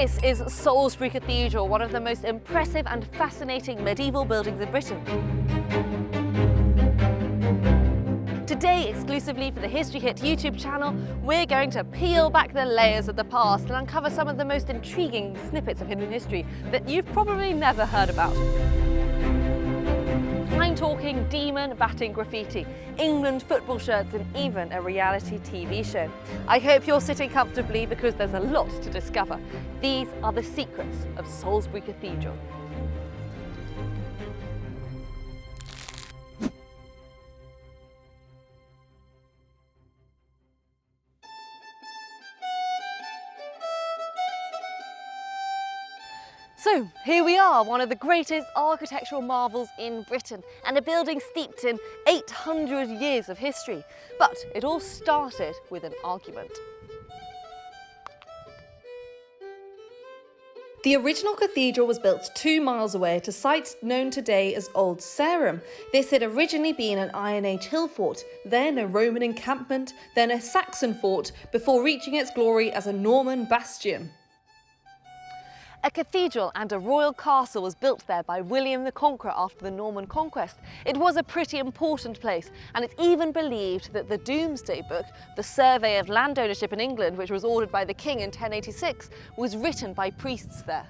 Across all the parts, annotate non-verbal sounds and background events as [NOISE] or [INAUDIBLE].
This is Salisbury Cathedral, one of the most impressive and fascinating medieval buildings in Britain. Today, exclusively for the History Hit YouTube channel, we're going to peel back the layers of the past and uncover some of the most intriguing snippets of hidden history that you've probably never heard about. Talking demon batting graffiti, England football shirts and even a reality TV show. I hope you're sitting comfortably because there's a lot to discover. These are the secrets of Salisbury Cathedral. So here we are, one of the greatest architectural marvels in Britain and a building steeped in 800 years of history. But it all started with an argument. The original cathedral was built two miles away at a site known today as Old Sarum. This had originally been an Iron Age hill fort, then a Roman encampment, then a Saxon fort, before reaching its glory as a Norman bastion. A cathedral and a royal castle was built there by William the Conqueror after the Norman conquest. It was a pretty important place and it's even believed that the Domesday Book, the survey of land ownership in England which was ordered by the king in 1086, was written by priests there.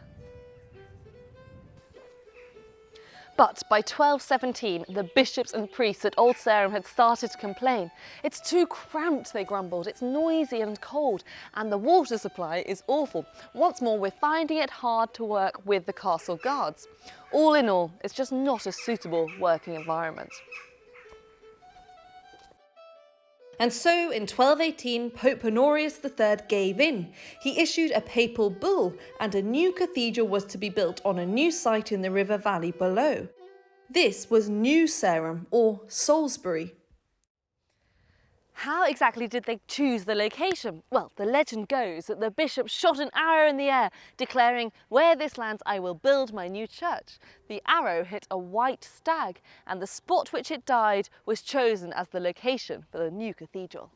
But by 1217, the bishops and priests at Old Sarum had started to complain. It's too cramped, they grumbled, it's noisy and cold, and the water supply is awful. Once more, we're finding it hard to work with the castle guards. All in all, it's just not a suitable working environment. And so in 1218, Pope Honorius III gave in. He issued a papal bull and a new cathedral was to be built on a new site in the river valley below. This was New Sarum or Salisbury. How exactly did they choose the location? Well, the legend goes that the bishop shot an arrow in the air, declaring, where this lands I will build my new church. The arrow hit a white stag, and the spot which it died was chosen as the location for the new cathedral.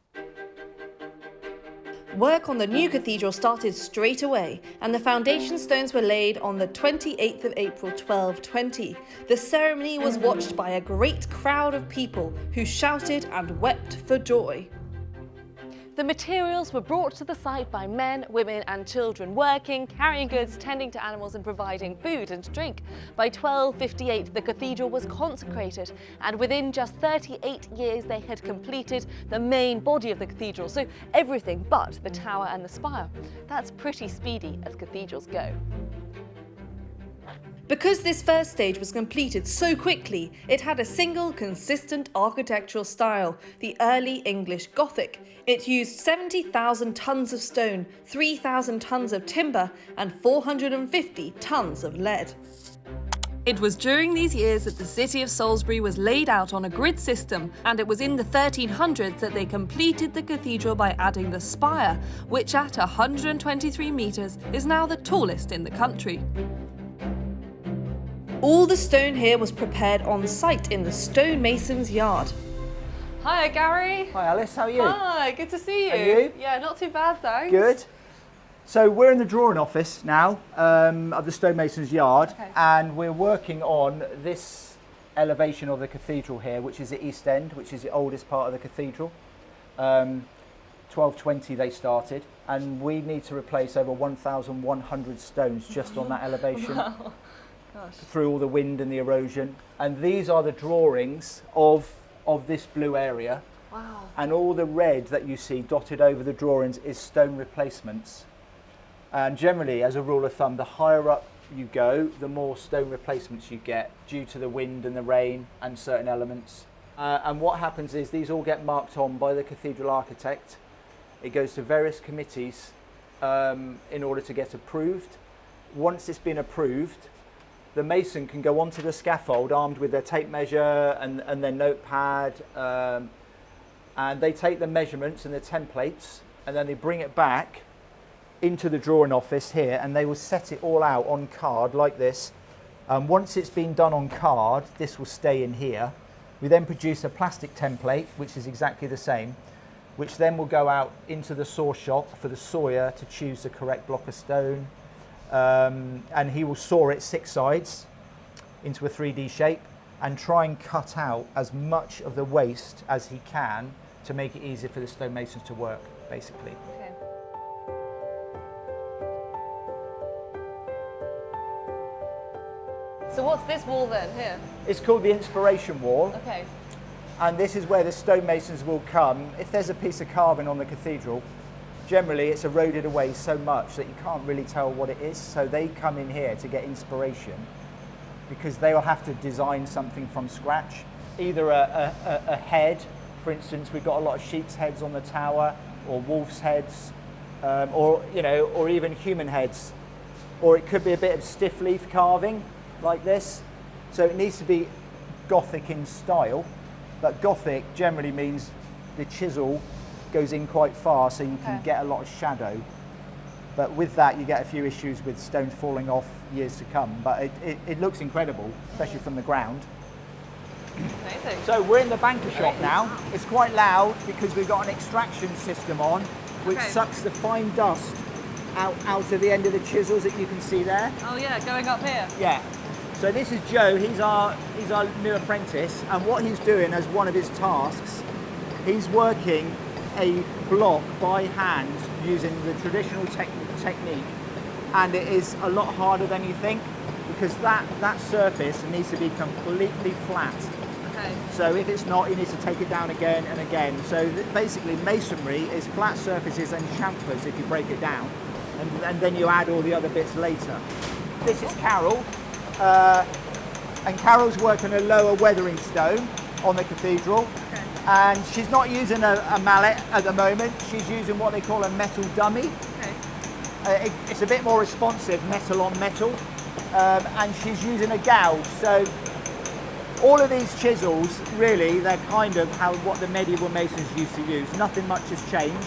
Work on the new cathedral started straight away and the foundation stones were laid on the 28th of April 1220. The ceremony was watched by a great crowd of people who shouted and wept for joy. The materials were brought to the site by men, women and children working, carrying goods, tending to animals and providing food and drink. By 1258 the cathedral was consecrated and within just 38 years they had completed the main body of the cathedral, so everything but the tower and the spire. That's pretty speedy as cathedrals go. Because this first stage was completed so quickly, it had a single consistent architectural style, the early English Gothic. It used 70,000 tonnes of stone, 3,000 tonnes of timber and 450 tonnes of lead. It was during these years that the city of Salisbury was laid out on a grid system, and it was in the 1300s that they completed the cathedral by adding the spire, which at 123 metres is now the tallest in the country. All the stone here was prepared on site in the stonemason's yard. Hi Gary. Hi Alice, how are you? Hi, good to see you. Are you? Yeah, not too bad thanks. Good. So we're in the drawing office now um, of the stonemason's yard Okay. and we're working on this elevation of the cathedral here, which is the east end, which is the oldest part of the cathedral. Um, 1220 they started and we need to replace over 1,100 stones just on that elevation. [LAUGHS] Wow. Gosh. through all the wind and the erosion. And these are the drawings of, of this blue area. Wow. And all the red that you see dotted over the drawings is stone replacements. And generally, as a rule of thumb, the higher up you go, the more stone replacements you get due to the wind and the rain and certain elements. Uh, and what happens is these all get marked on by the cathedral architect. It goes to various committees um, in order to get approved. Once it's been approved, the mason can go onto the scaffold armed with their tape measure and, and their notepad um, and they take the measurements and the templates and then they bring it back into the drawing office here and they will set it all out on card like this. Um, once it's been done on card, this will stay in here. We then produce a plastic template, which is exactly the same, which then will go out into the saw shop for the sawyer to choose the correct block of stone. Um, and he will saw it six sides into a 3D shape and try and cut out as much of the waste as he can to make it easier for the stonemasons to work, basically. Okay. So what's this wall then here? It's called the inspiration wall, Okay. and this is where the stonemasons will come. If there's a piece of carving on the cathedral, generally it's eroded away so much that you can't really tell what it is. So they come in here to get inspiration because they will have to design something from scratch. Either a, a, a- a head, for instance, we've got a lot of sheep's heads on the tower, or wolf's heads, um, or you know, or even human heads, or it could be a bit of stiff leaf carving like this. So it needs to be Gothic in style, but Gothic generally means the chisel goes in quite far, so you can get a lot of shadow. But with that, you get a few issues with stones falling off years to come. But it, it, it looks incredible, especially from the ground. Amazing. So we're in the banker shop now. It's quite loud because we've got an extraction system on, which Okay. sucks the fine dust out, out of the end of the chisels that you can see there. Oh yeah, going up here. Yeah. So this is Joe. He's our he's our new apprentice, and what he's doing as one of his tasks, he's working a block by hand using the traditional tech technique, and it is a lot harder than you think because that that surface needs to be completely flat. Okay. So if it's not, you need to take it down again and again. So basically, masonry is flat surfaces and chamfers if you break it down, and, and then you add all the other bits later. This is Carol, uh, and Carol's working a lower weathering stone on the cathedral. And she's not using a, a mallet at the moment. She's using what they call a metal dummy. Okay. Uh, it, it's a bit more responsive, metal on metal, um, and she's using a gouge. So all of these chisels, really, they're kind of how what the medieval masons used to use. Nothing much has changed,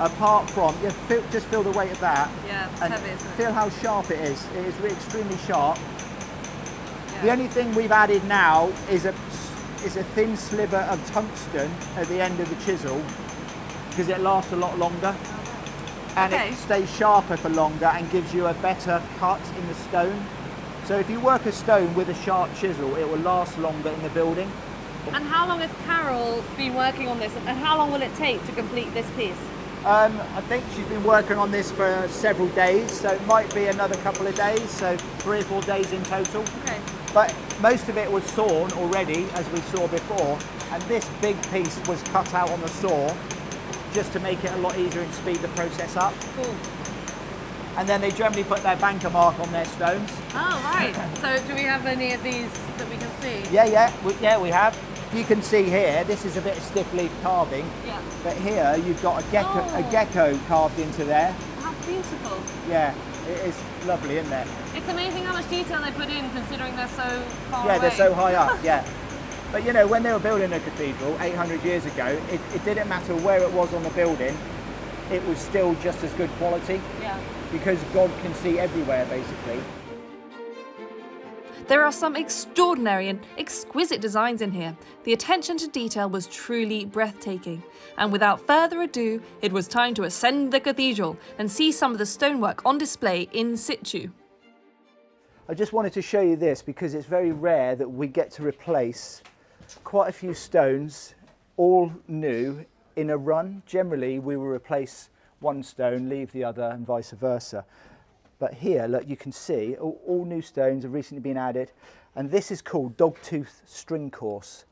apart from yeah, feel, just feel the weight of that, Yeah, it's and heavy, isn't it? feel how sharp it is. It is re- extremely sharp. The only thing we've added now is a is a thin sliver of tungsten at the end of the chisel because it lasts a lot longer and Okay. it stays sharper for longer and gives you a better cut in the stone. So if you work a stone with a sharp chisel, it will last longer in the building. And how long has Carol been working on this, and how long will it take to complete this piece? Um, I think she's been working on this for several days, so it might be another couple of days, so three or four days in total. Okay. But most of it was sawn already, as we saw before, and this big piece was cut out on the saw just to make it a lot easier and speed the process up. Cool. And then they generally put their banker mark on their stones. Oh right. [LAUGHS] so do we have any of these that we can see? Yeah, yeah, we, yeah, we have. You can see here, this is a bit of stiff leaf carving, Yeah. but here you've got a gecko, a Oh. gecko carved into there. How beautiful. Yeah, it is lovely, isn't it? It's amazing how much detail they put in, considering they're so far Yeah, away. they're so high up, [LAUGHS] yeah. But you know, when they were building a cathedral 800 years ago, it, it didn't matter where it was on the building, it was still just as good quality Yeah. because God can see everywhere basically. There are some extraordinary and exquisite designs in here. The attention to detail was truly breathtaking. And without further ado, it was time to ascend the cathedral and see some of the stonework on display in situ. I just wanted to show you this because it's very rare that we get to replace quite a few stones, all new, in a run. Generally, we will replace one stone, leave the other, and vice versa. But here, look, you can see all, all new stones have recently been added, and this is called dogtooth string course.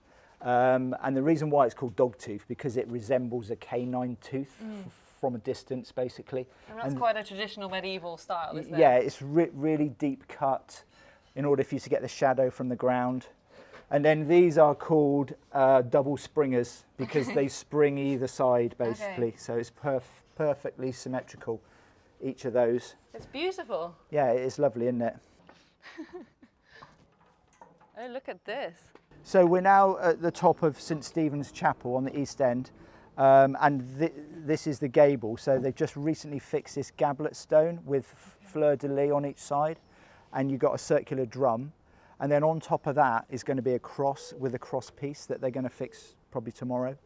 Um, and the reason why it's called dogtooth because it resembles a canine tooth f- from a distance, basically. And that's And- quite a traditional medieval style, isn't it? yeah, it's re- really deep cut in order for you to get the shadow from the ground. And then these are called uh, double springers because they [LAUGHS] spring either side basically. So it's perf- perfectly symmetrical, each of those. It's beautiful. Yeah, it is lovely, isn't it? [LAUGHS] Oh, look at this. So we're now at the top of St Stephen's Chapel on the east end, um, and thi- this is the gable. So they've just recently fixed this gablet stone with fleur de lis on each side, and you've got a circular drum. And then on top of that is going to be a cross with a cross piece that they're going to fix probably tomorrow.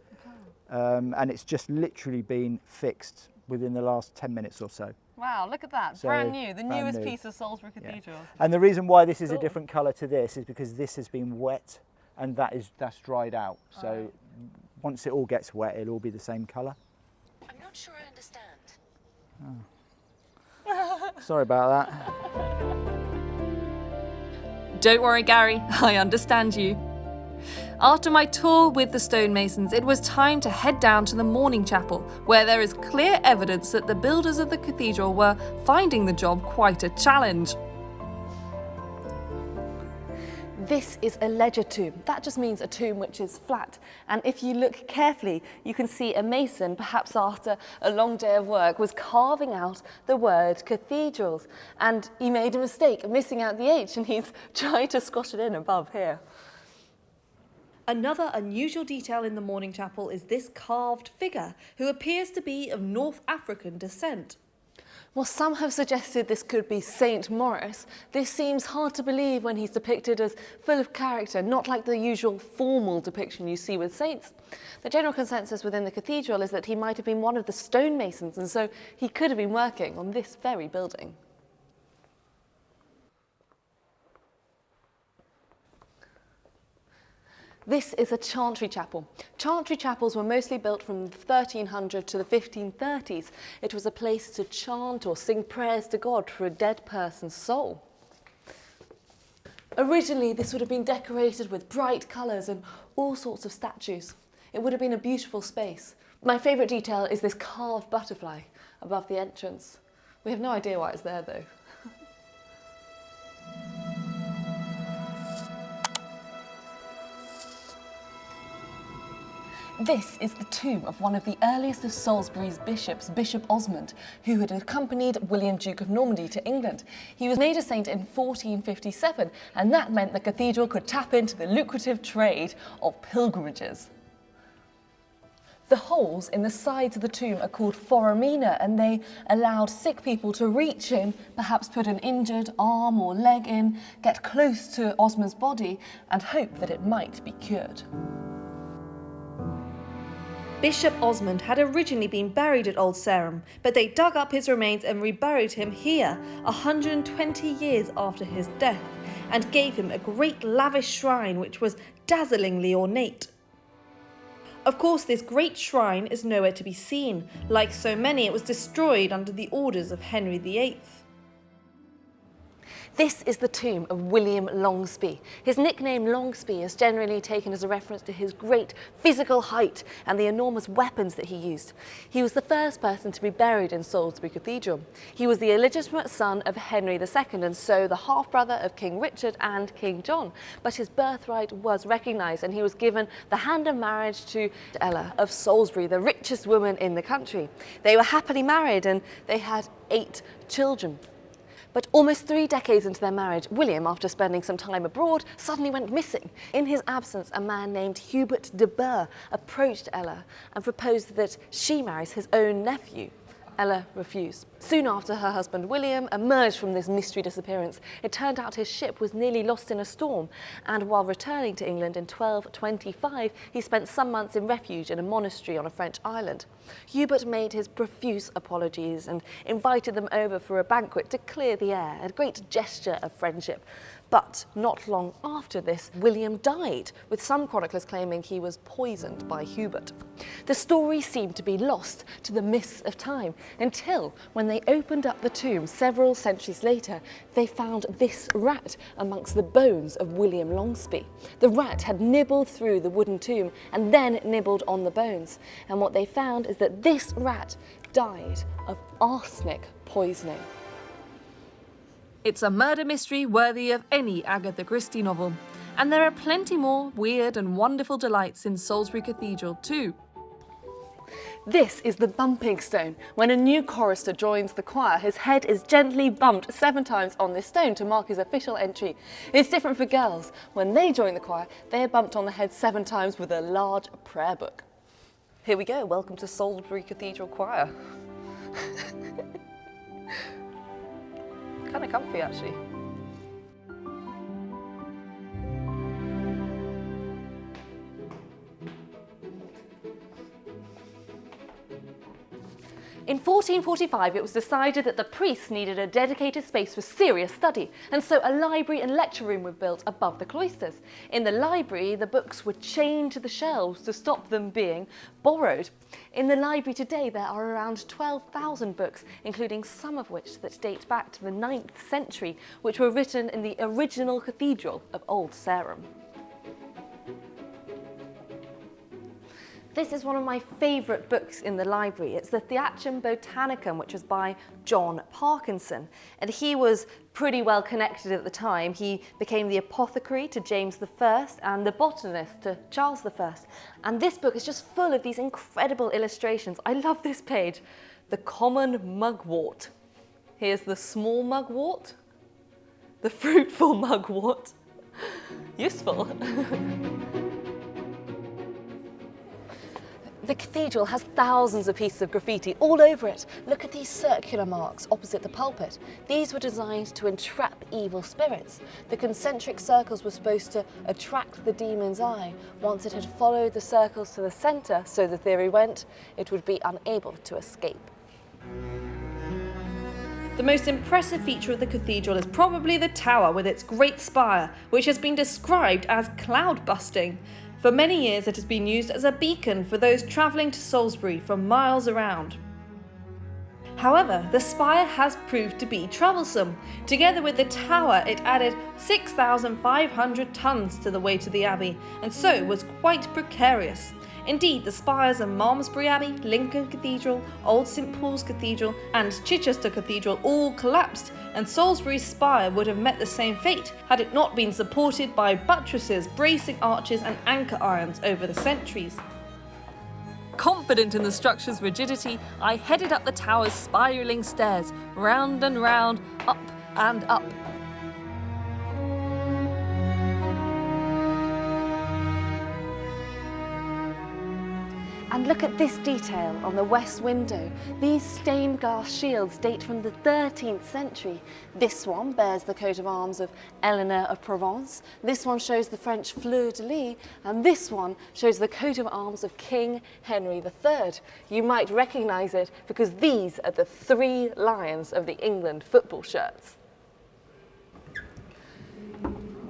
Um, and it's just literally been fixed within the last 10 minutes or so. Wow, look at that. So brand new, the newest new. piece of Salisbury Cathedral. Yeah. And the reason why this is cool. a different colour to this is because this has been wet and that is that's dried out. So. Once it all gets wet, it'll all be the same colour. I'm not sure I understand. Oh. Sorry about that. Don't worry, Gary, I understand you. After my tour with the stonemasons, it was time to head down to the Morning Chapel, where there is clear evidence that the builders of the cathedral were finding the job quite a challenge. This is a ledger tomb. That just means a tomb which is flat. And if you look carefully, you can see a mason, perhaps after a long day of work, was carving out the word cathedrals. And he made a mistake, of missing out the H, and he's [LAUGHS] trying to squash it in above here. Another unusual detail in the morning chapel is this carved figure, who appears to be of North African descent. While some have suggested this could be Saint Maurice, this seems hard to believe when he's depicted as full of character, not like the usual formal depiction you see with saints. The general consensus within the cathedral is that he might have been one of the stonemasons, and so he could have been working on this very building. This is a chantry chapel. Chantry chapels were mostly built from the 1300 to the 1530s. It was a place to chant or sing prayers to God for a dead person's soul. Originally, this would have been decorated with bright colours and all sorts of statues. It would have been a beautiful space. My favourite detail is this carved butterfly above the entrance. We have no idea why it's there though. This is the tomb of one of the earliest of Salisbury's bishops, Bishop Osmund, who had accompanied William Duke of Normandy to England. He was made a saint in 1457, and that meant the cathedral could tap into the lucrative trade of pilgrimages. The holes in the sides of the tomb are called foramina and they allowed sick people to reach in, perhaps put an injured arm or leg in, get close to Osmund's body and hope that it might be cured. Bishop Osmund had originally been buried at Old Sarum, but they dug up his remains and reburied him here 120 years after his death and gave him a great lavish shrine which was dazzlingly ornate. Of course, this great shrine is nowhere to be seen. Like so many, it was destroyed under the orders of Henry VIII. This is the tomb of William Longespée. His nickname Longespée is generally taken as a reference to his great physical height and the enormous weapons that he used. He was the first person to be buried in Salisbury Cathedral. He was the illegitimate son of Henry II and so the half-brother of King Richard and King John. But his birthright was recognised and he was given the hand of marriage to Ella of Salisbury, the richest woman in the country. They were happily married and they had eight children. But almost three decades into their marriage, William, after spending some time abroad, suddenly went missing. In his absence, a man named Hubert de Burgh approached Ella and proposed that she marries his own nephew. Ella refused. Soon after her husband William emerged from this mystery disappearance, it turned out his ship was nearly lost in a storm, and while returning to England in 1225, he spent some months in refuge in a monastery on a French island. Hubert made his profuse apologies and invited them over for a banquet to clear the air, a great gesture of friendship. But not long after this, William died, with some chroniclers claiming he was poisoned by Hubert. The story seemed to be lost to the mists of time until when they opened up the tomb several centuries later, they found this rat amongst the bones of William Longespée. The rat had nibbled through the wooden tomb and then nibbled on the bones. And what they found is that this rat died of arsenic poisoning. It's a murder mystery worthy of any Agatha Christie novel. And there are plenty more weird and wonderful delights in Salisbury Cathedral too. This is the bumping stone. When a new chorister joins the choir, his head is gently bumped seven times on this stone to mark his official entry. It's different for girls. When they join the choir, they are bumped on the head seven times with a large prayer book. Here we go, welcome to Salisbury Cathedral Choir. [LAUGHS] kind of comfy actually. In 1445, it was decided that the priests needed a dedicated space for serious study, and so a library and lecture room were built above the cloisters. In the library, the books were chained to the shelves to stop them being borrowed. In the library today, there are around 12,000 books, including some of which that date back to the 9th century, which were written in the original cathedral of Old Sarum. This is one of my favourite books in the library. It's the Theatrum Botanicum, which was by John Parkinson. And he was pretty well connected at the time. He became the apothecary to James I and the botanist to Charles I. And this book is just full of these incredible illustrations. I love this page. The common mugwort. Here's the small mugwort, the fruitful [LAUGHS] mugwort. Useful. [LAUGHS] The cathedral has thousands of pieces of graffiti all over it. Look at these circular marks opposite the pulpit. These were designed to entrap evil spirits. The concentric circles were supposed to attract the demon's eye. Once it had followed the circles to the centre, so the theory went, it would be unable to escape. The most impressive feature of the cathedral is probably the tower with its great spire, which has been described as cloud busting. For many years it has been used as a beacon for those travelling to Salisbury from miles around. However, the spire has proved to be troublesome. Together with the tower, it added 6,500 tons to the weight of the abbey, and so was quite precarious. Indeed, the spires of Malmesbury Abbey, Lincoln Cathedral, Old St Paul's Cathedral and Chichester Cathedral all collapsed and Salisbury's spire would have met the same fate had it not been supported by buttresses, bracing arches and anchor irons over the centuries. Confident in the structure's rigidity, I headed up the tower's spiralling stairs, round and round, up and up, And look at this detail on the west window. These stained glass shields date from the 13th century. This one bears the coat of arms of Eleanor of Provence. This one shows the French fleur-de-lis. And this one shows the coat of arms of King Henry III. You might recognise it because these are the three lions of the England football shirts.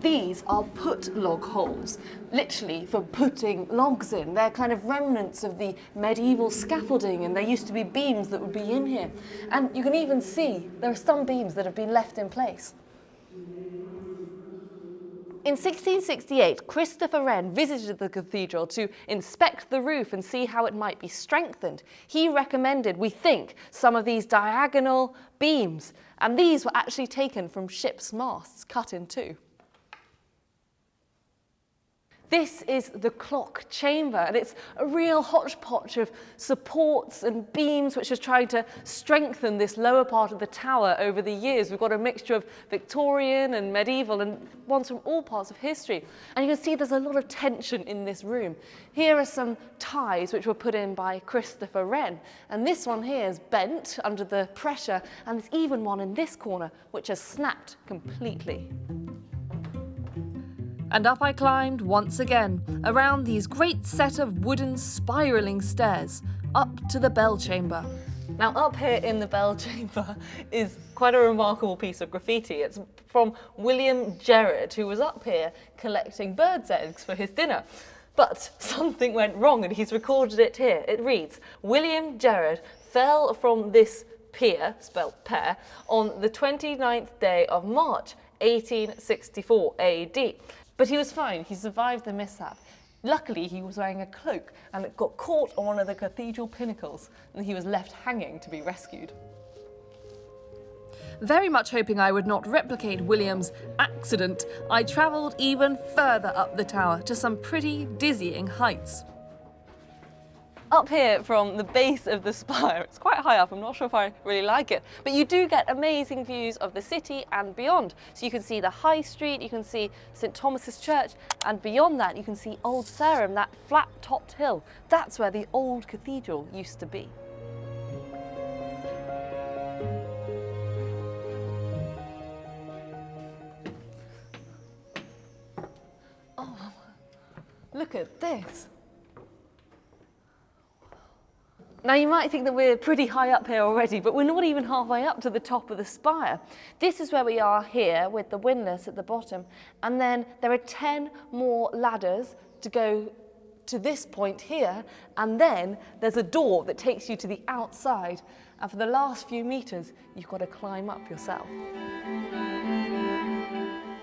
These are put log holes, literally for putting logs in. They're kind of remnants of the medieval scaffolding and there used to be beams that would be in here. And you can even see there are some beams that have been left in place. In 1668, Christopher Wren visited the cathedral to inspect the roof and see how it might be strengthened. He recommended, we think, some of these diagonal beams, and these were actually taken from ships' masts, cut in two. This is the clock chamber, and it's a real hodgepodge of supports and beams which are trying to strengthen this lower part of the tower over the years. We've got a mixture of Victorian and medieval and ones from all parts of history. And you can see there's a lot of tension in this room. Here are some ties which were put in by Christopher Wren. And this one here is bent under the pressure, and there's even one in this corner which has snapped completely. And up I climbed once again, around these great set of wooden spiralling stairs, up to the bell chamber. Now up here in the bell chamber [LAUGHS] is quite a remarkable piece of graffiti. It's from William Gerard, who was up here collecting birds' eggs for his dinner. But [LAUGHS] something went wrong and he's recorded it here. It reads, William Gerard fell from this pier, spelt pear, on the 29th day of March 1864 AD. But he was fine, he survived the mishap. Luckily, he was wearing a cloak and it got caught on one of the cathedral pinnacles and he was left hanging to be rescued. Very much hoping I would not replicate William's accident, I travelled even further up the tower to some pretty dizzying heights up here from the base of the spire. [LAUGHS] It's quite high up, I'm not sure if I really like it, but you do get amazing views of the city and beyond. So you can see the High Street, you can see St Thomas's Church, and beyond that you can see Old Sarum, that flat-topped hill. That's where the old cathedral used to be. Oh, look at this. Now you might think that we're pretty high up here already, but we're not even halfway up to the top of the spire. This is where we are here with the windlass at the bottom. And then there are 10 more ladders to go to this point here. And then there's a door that takes you to the outside. And for the last few meters, you've got to climb up yourself.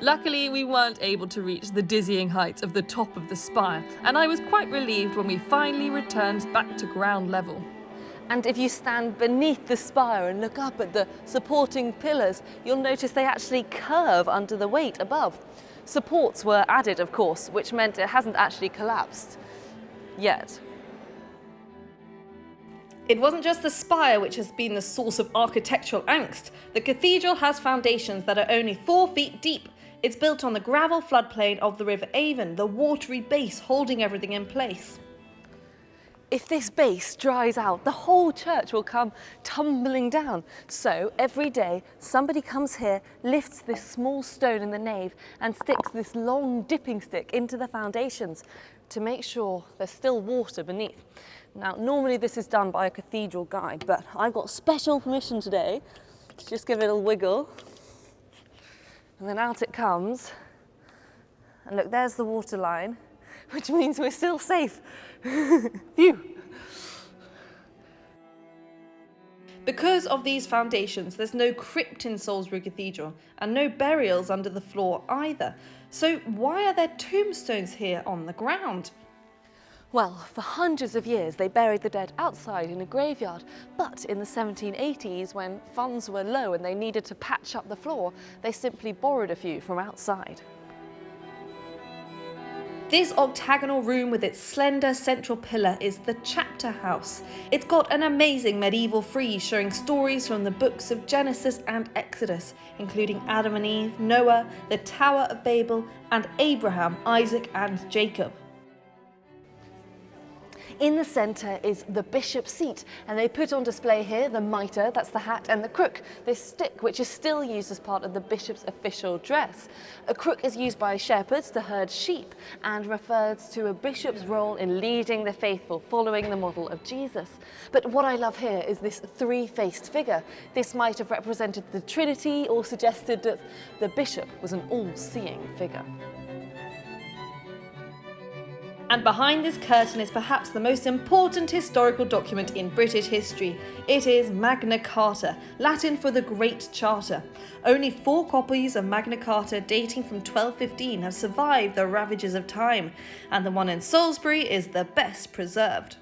Luckily, we weren't able to reach the dizzying heights of the top of the spire, and I was quite relieved when we finally returned back to ground level. And if you stand beneath the spire and look up at the supporting pillars, you'll notice they actually curve under the weight above. Supports were added, of course, which meant it hasn't actually collapsed yet. It wasn't just the spire which has been the source of architectural angst. The cathedral has foundations that are only four feet deep. It's built on the gravel floodplain of the River Avon, the watery base holding everything in place. If this base dries out, the whole church will come tumbling down. So every day, somebody comes here, lifts this small stone in the nave and sticks this long dipping stick into the foundations to make sure there's still water beneath. Now, normally this is done by a cathedral guide, but I've got special permission today to just give it a wiggle. And then out it comes. And look, there's the water line, [LAUGHS] which means we're still safe. [LAUGHS] Phew. Because of these foundations, there's no crypt in Salisbury Cathedral and no burials under the floor either. So why are there tombstones here on the ground? Well, for hundreds of years they buried the dead outside in a graveyard, but in the 1780s when funds were low and they needed to patch up the floor, they simply borrowed a few from outside. This octagonal room with its slender central pillar is the chapter house. It's got an amazing medieval frieze showing stories from the books of Genesis and Exodus, including Adam and Eve, Noah, the Tower of Babel, and Abraham, Isaac, and Jacob. In the centre is the bishop's seat, and they put on display here the mitre, that's the hat, and the crook, this stick which is still used as part of the bishop's official dress. A crook is used by shepherds to herd sheep and refers to a bishop's role in leading the faithful, following the model of Jesus. But what I love here is this three-faced figure. This might have represented the Trinity or suggested that the bishop was an all-seeing figure. And behind this curtain is perhaps the most important historical document in British history. It is Magna Carta, Latin for the Great Charter. Only four copies of Magna Carta dating from 1215 have survived the ravages of time, and the one in Salisbury is the best preserved.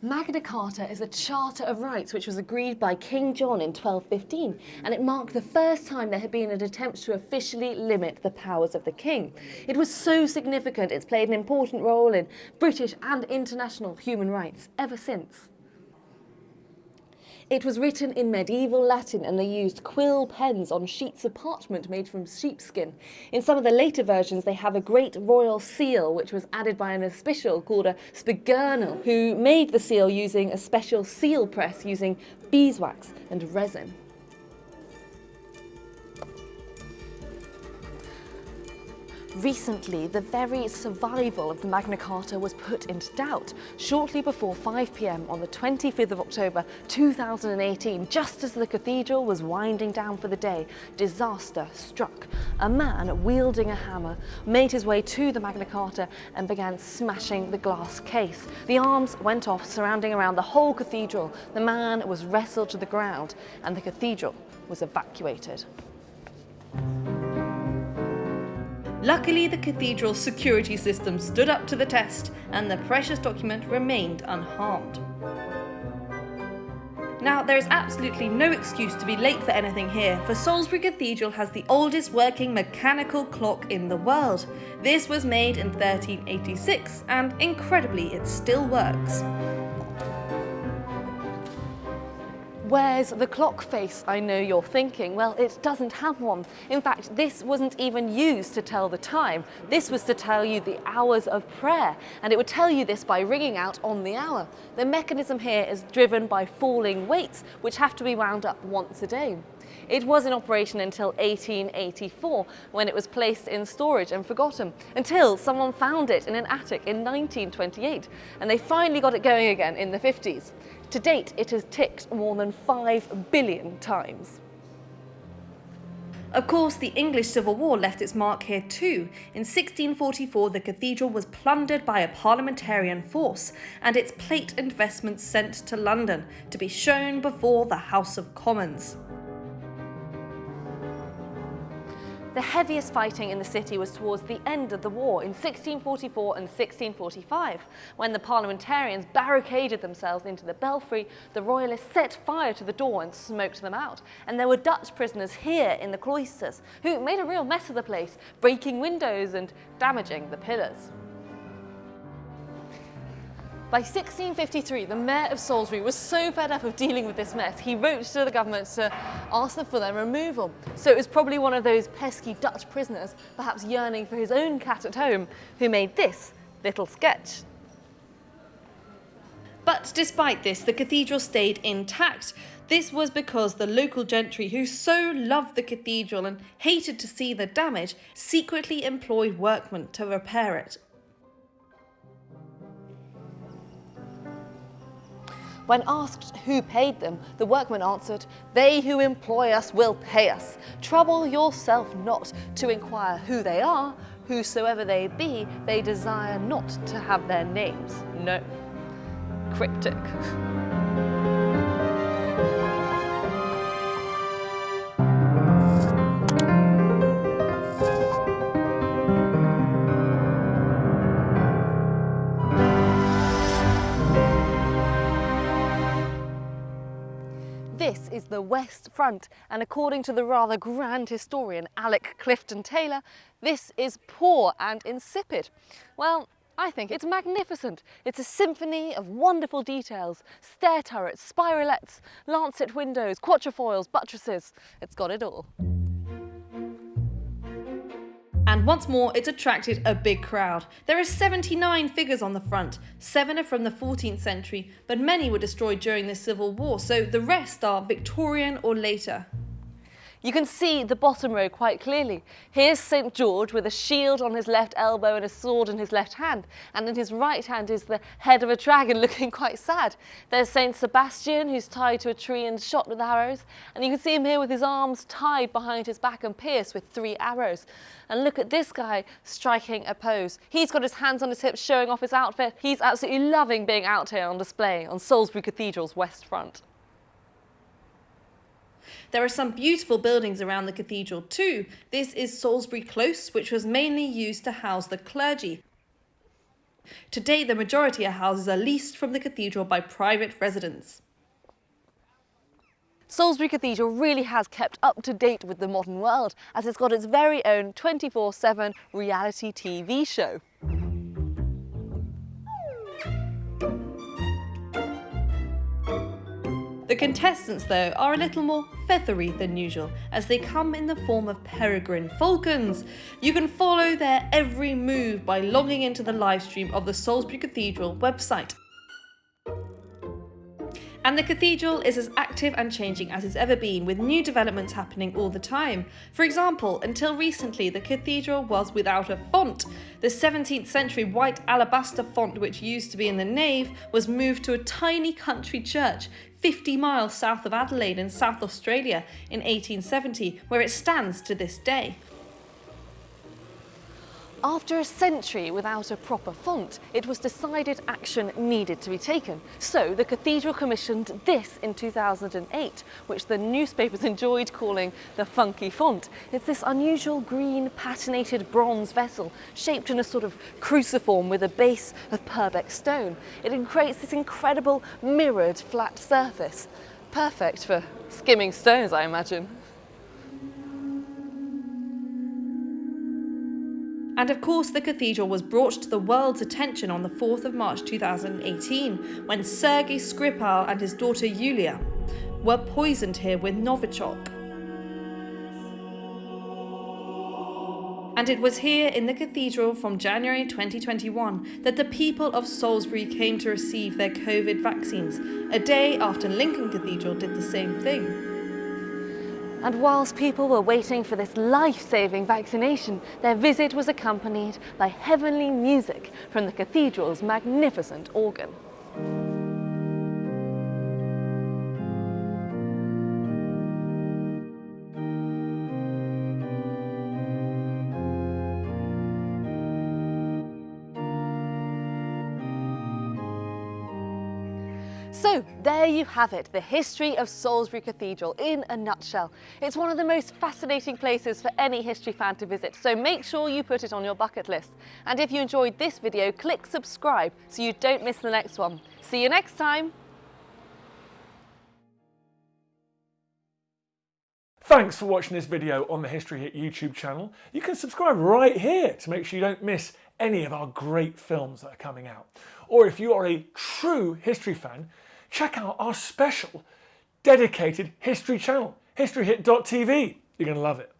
Magna Carta is a charter of rights which was agreed by King John in 1215 and it marked the first time there had been an attempt to officially limit the powers of the king. It was so significant it's played an important role in British and international human rights ever since. It was written in medieval Latin and they used quill pens on sheets of parchment made from sheepskin. In some of the later versions they have a great royal seal which was added by an official called a spigurnel who made the seal using a special seal press using beeswax and resin. Recently, the very survival of the Magna Carta was put into doubt. Shortly before 5pm on the 25th of October 2018, just as the cathedral was winding down for the day, disaster struck. A man wielding a hammer made his way to the Magna Carta and began smashing the glass case. The arms went off surrounding around the whole cathedral. The man was wrestled to the ground and the cathedral was evacuated. Luckily, the cathedral's security system stood up to the test and the precious document remained unharmed. Now, there is absolutely no excuse to be late for anything here, for Salisbury Cathedral has the oldest working mechanical clock in the world. This was made in 1386 and incredibly it still works. Where's the clock face, I know you're thinking? Well, it doesn't have one. In fact, this wasn't even used to tell the time. This was to tell you the hours of prayer, and it would tell you this by ringing out on the hour. The mechanism here is driven by falling weights, which have to be wound up once a day. It was in operation until 1884 when it was placed in storage and forgotten, until someone found it in an attic in 1928 and they finally got it going again in the 50s. To date, it has ticked more than 5 billion times. Of course, the English Civil War left its mark here too. In 1644, the cathedral was plundered by a parliamentarian force and its plate and vestments sent to London to be shown before the House of Commons. The heaviest fighting in the city was towards the end of the war in 1644 and 1645. When the parliamentarians barricaded themselves into the belfry, the royalists set fire to the door and smoked them out. And there were Dutch prisoners here in the cloisters who made a real mess of the place, breaking windows and damaging the pillars. By 1653, the mayor of Salisbury was so fed up of dealing with this mess, he wrote to the government to ask them for their removal. So it was probably one of those pesky Dutch prisoners, perhaps yearning for his own cat at home, who made this little sketch. But despite this, the cathedral stayed intact. This was because the local gentry, who so loved the cathedral and hated to see the damage, secretly employed workmen to repair it When asked who paid them, the workman answered, They who employ us will pay us. Trouble yourself not to inquire who they are, whosoever they be, they desire not to have their names known. Cryptic. [LAUGHS] The West Front, and according to the rather grand historian Alec Clifton Taylor, this is poor and insipid. Well, I think it's magnificent. It's a symphony of wonderful details, stair turrets, spirelets, lancet windows, quatrefoils, buttresses. It's got it all. And once more, it's attracted a big crowd. There are 79 figures on the front. Seven are from the 14th century, but many were destroyed during the Civil War, so the rest are Victorian or later. You can see the bottom row quite clearly. Here's St George with a shield on his left elbow and a sword in his left hand, and in his right hand is the head of a dragon [LAUGHS] looking quite sad. There's St Sebastian who's tied to a tree and shot with arrows, and you can see him here with his arms tied behind his back and pierced with three arrows. And look at this guy striking a pose. He's got his hands on his hips showing off his outfit. He's absolutely loving being out here on display on Salisbury Cathedral's west front. There are some beautiful buildings around the cathedral too. This is Salisbury Close, which was mainly used to house the clergy. Today, the majority of houses are leased from the cathedral by private residents. Salisbury Cathedral really has kept up to date with the modern world as it's got its very own 24-7 reality TV show. The contestants, though, are a little more feathery than usual, as they come in the form of peregrine falcons. You can follow their every move by logging into the livestream of the Salisbury Cathedral website. And the cathedral is as active and changing as it's ever been, with new developments happening all the time. For example, until recently, the cathedral was without a font. The 17th century white alabaster font, which used to be in the nave, was moved to a tiny country church 50 miles south of Adelaide in South Australia in 1870, where it stands to this day. After a century without a proper font, it was decided action needed to be taken. So the cathedral commissioned this in 2008, which the newspapers [LAUGHS] enjoyed calling the funky font. It's this unusual green patinated bronze vessel shaped in a sort of cruciform with a base of Purbeck stone. It creates this incredible mirrored flat surface. Perfect for skimming stones, I imagine. And of course, the cathedral was brought to the world's attention on the 4th of March 2018 when Sergei Skripal and his daughter Yulia were poisoned here with Novichok. And it was here in the cathedral from January 2021 that the people of Salisbury came to receive their COVID vaccines, a day after Lincoln Cathedral did the same thing. And whilst people were waiting for this life-saving vaccination, their visit was accompanied by heavenly music from the cathedral's magnificent organ. You have it, the history of Salisbury Cathedral in a nutshell. It's one of the most fascinating places for any history fan to visit, so make sure you put it on your bucket list. And if you enjoyed this video, click subscribe so you don't miss the next one. See you next time! Thanks for watching this video on the History Hit YouTube channel. You can subscribe right here to make sure you don't miss any of our great films that are coming out. Or if you are a true history fan, check out our special dedicated history channel, historyhit.tv. You're going to love it.